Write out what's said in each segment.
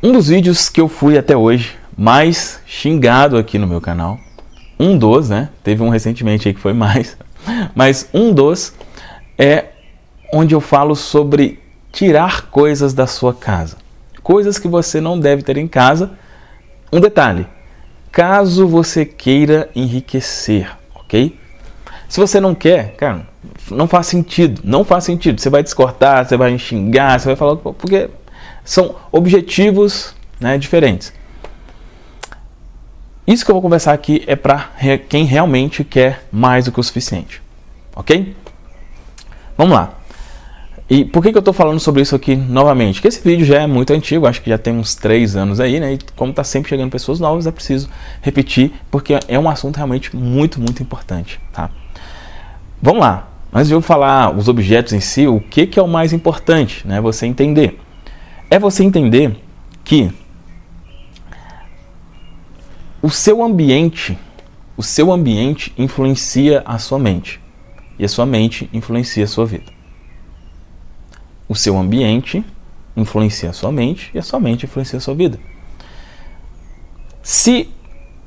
Um dos vídeos que eu fui até hoje mais xingado aqui no meu canal, um dos, né? Teve um recentemente aí que foi mais, mas um dos é onde eu falo sobre tirar coisas da sua casa. Coisas que você não deve ter em casa. Um detalhe, caso você queira enriquecer, ok? Se você não quer, cara, não faz sentido, não faz sentido. Você vai descortar, você vai xingar, você vai falar, porque são objetivos né, diferentes. Isso que eu vou conversar aqui é para quem realmente quer mais do que o suficiente, ok? Vamos lá. E por que, que eu estou falando sobre isso aqui novamente? Porque esse vídeo já é muito antigo, acho que já tem uns 3 anos aí, né? E como está sempre chegando pessoas novas, é preciso repetir, porque é um assunto realmente muito, muito importante, tá? Vamos lá. De eu falar os objetos em si, o que, que é o mais importante, né? Você entender. É você entender que o seu ambiente, o seu ambiente influencia a sua mente. E a sua mente influencia a sua vida. O seu ambiente influencia a sua mente e a sua mente influencia a sua vida. Se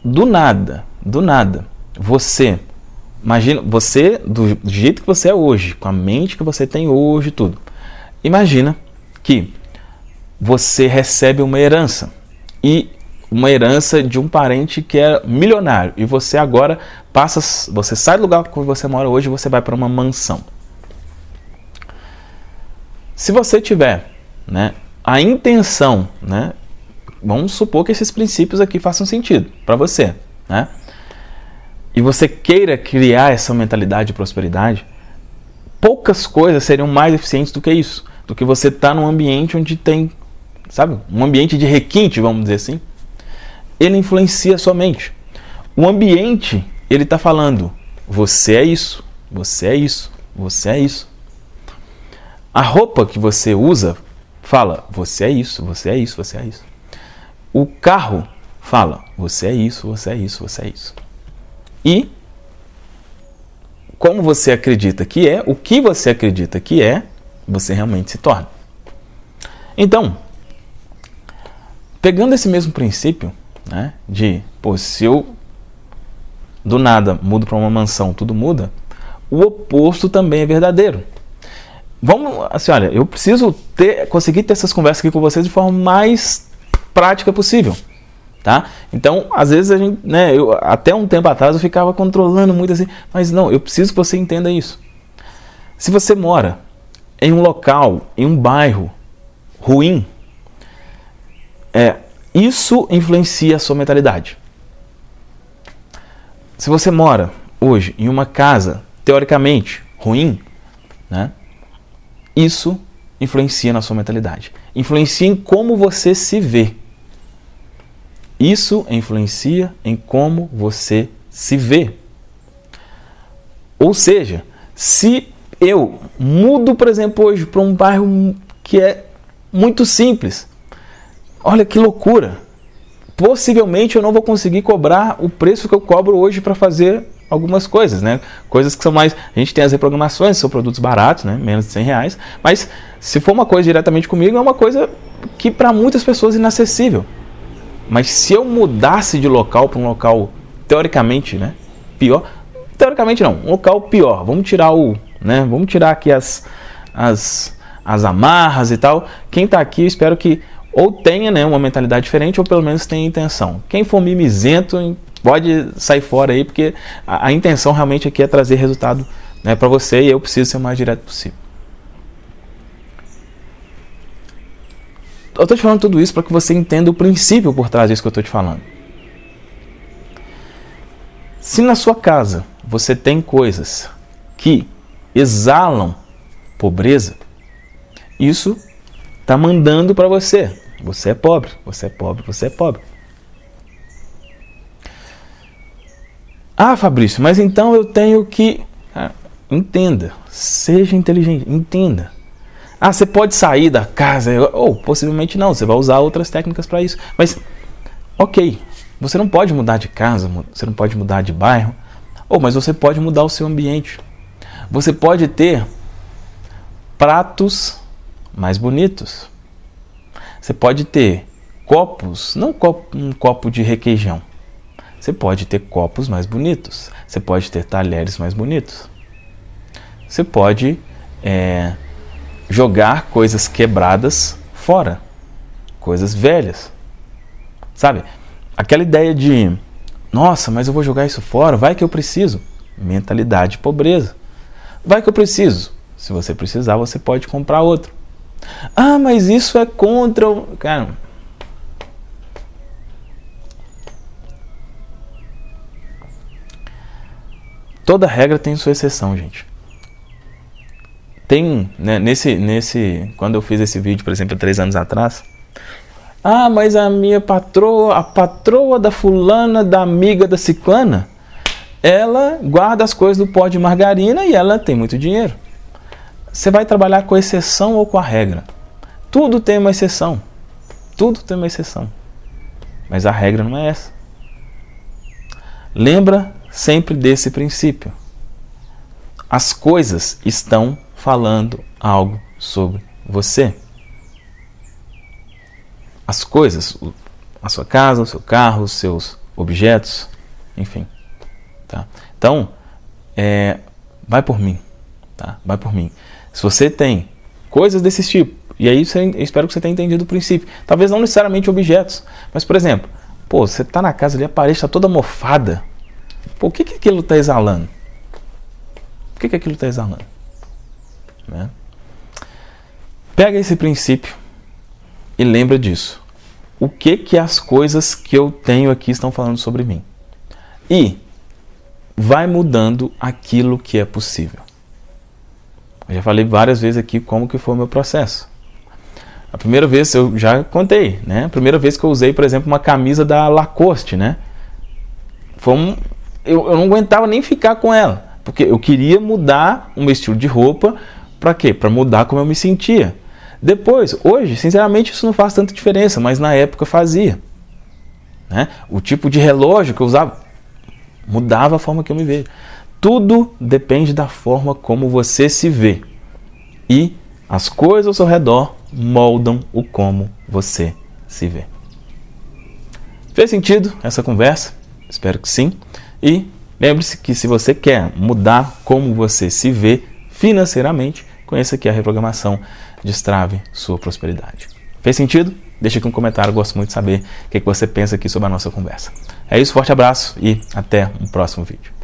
do nada, do nada, você Imagina, você, do jeito que você é hoje, com a mente que você tem hoje tudo. Imagina que você recebe uma herança e uma herança de um parente que é milionário e você agora passa, você sai do lugar que você mora hoje você vai para uma mansão. Se você tiver, né, a intenção, né, vamos supor que esses princípios aqui façam sentido para você, né? e você queira criar essa mentalidade de prosperidade, poucas coisas seriam mais eficientes do que isso. Do que você estar tá num ambiente onde tem, sabe, um ambiente de requinte, vamos dizer assim. Ele influencia sua mente. O ambiente, ele está falando, você é isso, você é isso, você é isso. A roupa que você usa fala, você é isso, você é isso, você é isso. O carro fala, você é isso, você é isso, você é isso. E como você acredita que é, o que você acredita que é, você realmente se torna. Então, pegando esse mesmo princípio, né, de, pô, se eu do nada mudo para uma mansão, tudo muda, o oposto também é verdadeiro. Vamos, assim, olha, eu preciso ter, conseguir ter essas conversas aqui com vocês de forma mais prática possível. Tá? Então, às vezes a gente, né, eu, até um tempo atrás eu ficava controlando muito assim, mas não, eu preciso que você entenda isso. Se você mora em um local, em um bairro ruim, é, isso influencia a sua mentalidade. Se você mora hoje em uma casa teoricamente ruim, né, isso influencia na sua mentalidade. Influencia em como você se vê. Isso influencia em como você se vê. Ou seja, se eu mudo, por exemplo, hoje para um bairro que é muito simples, olha que loucura. Possivelmente eu não vou conseguir cobrar o preço que eu cobro hoje para fazer algumas coisas, né? Coisas que são mais. A gente tem as reprogramações, são produtos baratos, né? Menos de 100 reais. Mas se for uma coisa diretamente comigo, é uma coisa que para muitas pessoas é inacessível. Mas se eu mudasse de local para um local teoricamente, né, pior, teoricamente não, um local pior. Vamos tirar o, né, vamos tirar aqui as as as amarras e tal. Quem está aqui, espero que ou tenha, né, uma mentalidade diferente ou pelo menos tenha intenção. Quem for mimizento, pode sair fora aí, porque a, a intenção realmente aqui é trazer resultado né, para você e eu preciso ser o mais direto possível. Eu estou te falando tudo isso para que você entenda o princípio por trás disso que eu estou te falando. Se na sua casa você tem coisas que exalam pobreza, isso está mandando para você. Você é pobre, você é pobre, você é pobre. Ah, Fabrício, mas então eu tenho que. Ah, entenda, seja inteligente, entenda. Ah, você pode sair da casa, ou possivelmente não, você vai usar outras técnicas para isso. Mas, ok, você não pode mudar de casa, você não pode mudar de bairro, ou mas você pode mudar o seu ambiente. Você pode ter pratos mais bonitos. Você pode ter copos, não um copo de requeijão. Você pode ter copos mais bonitos. Você pode ter talheres mais bonitos. Você pode é, jogar coisas quebradas fora, coisas velhas. Sabe? Aquela ideia de, nossa, mas eu vou jogar isso fora, vai que eu preciso. Mentalidade de pobreza. Vai que eu preciso. Se você precisar, você pode comprar outro. Ah, mas isso é contra o. Cara. Toda regra tem sua exceção, gente. Tem, né, nesse, nesse, quando eu fiz esse vídeo, por exemplo, há três anos atrás, ah, mas a minha patroa, a patroa da fulana, da amiga da ciclana, ela guarda as coisas do pó de margarina e ela tem muito dinheiro. Você vai trabalhar com exceção ou com a regra? Tudo tem uma exceção. Tudo tem uma exceção. Mas a regra não é essa. Lembra sempre desse princípio. As coisas estão falando algo sobre você as coisas, a sua casa, o seu carro, os seus objetos, enfim. Tá? Então, é, vai por mim, tá? Vai por mim. Se você tem coisas desse tipo, e aí eu espero que você tenha entendido o princípio. Talvez não necessariamente objetos, mas por exemplo, pô, você está na casa ali, a parede está toda mofada. Pô, o que, que aquilo está exalando? O que, que aquilo está exalando? Né? Pega esse princípio e lembra disso o que que as coisas que eu tenho aqui estão falando sobre mim. E vai mudando aquilo que é possível. Eu já falei várias vezes aqui como que foi o meu processo. A primeira vez, eu já contei, né? A primeira vez que eu usei, por exemplo, uma camisa da Lacoste, né? Foi um, eu, eu não aguentava nem ficar com ela, porque eu queria mudar o meu estilo de roupa para quê? Para mudar como eu me sentia. Depois, hoje, sinceramente, isso não faz tanta diferença, mas na época fazia. Né? O tipo de relógio que eu usava mudava a forma que eu me vejo. Tudo depende da forma como você se vê. E as coisas ao seu redor moldam o como você se vê. Fez sentido essa conversa? Espero que sim. E lembre-se que se você quer mudar como você se vê financeiramente, conheça aqui a reprogramação destrave sua prosperidade. Fez sentido? Deixa aqui um comentário, gosto muito de saber o que você pensa aqui sobre a nossa conversa. É isso, forte abraço e até um próximo vídeo.